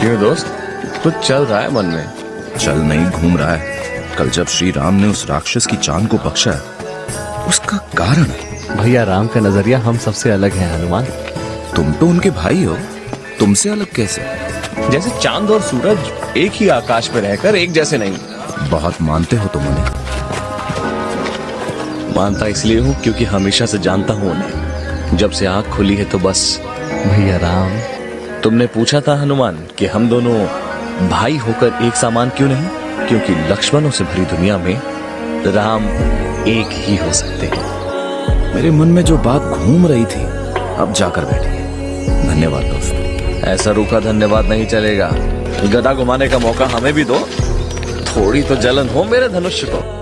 क्यों दोस्त? कुछ चल रहा है मन में? चल नहीं घूम रहा है। कल जब श्री राम ने उस राक्षस की चाँद को बख्शा उसका कारण भैया राम का नज़रिया हम सबसे अलग है हनुमान। तुम तो उनके भाई हो। तुमसे अलग कैसे? जैसे चाँद और सूरज एक ही आकाश में रहकर एक जैसे नहीं। बहुत मानते हो तुम उन्हें? मानता इसलिए हूँ क्योंकि हमेशा से जानता हूँ उन्हें। जब से आँख खुली है तो बस। भैया राम तुमने पूछा था हनुमान कि हम दोनों भाई होकर एक सामान क्यों नहीं? क्योंकि लक्ष्मणों से भरी दुनिया में राम एक ही हो सकते हैं। मेरे मन में जो बात घूम रही थी अब जाकर बैठी है। धन्यवाद दोस्त। ऐसा रूखा धन्यवाद नहीं चलेगा। गदा घुमाने का मौका हमें भी दो। थोड़ी तो जलन हो मेरे धनुष्य को।